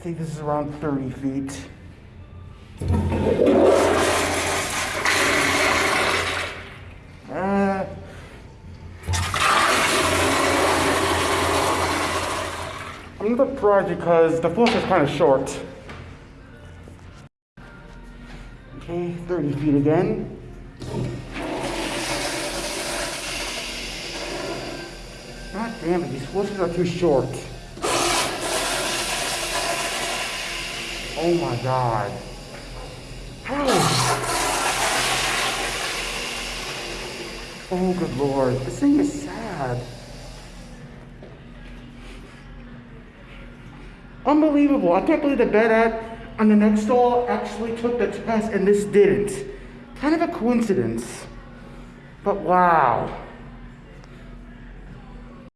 think this is around 30 feet. Uh, I'm not surprised because the flush is kind of short. Okay, 30 feet again. God damn it, these flushes are too short. Oh my god. Oh good lord, this thing is sad. Unbelievable. I can't believe the bed at on the next stall actually took the test and this didn't. Kind of a coincidence. But wow.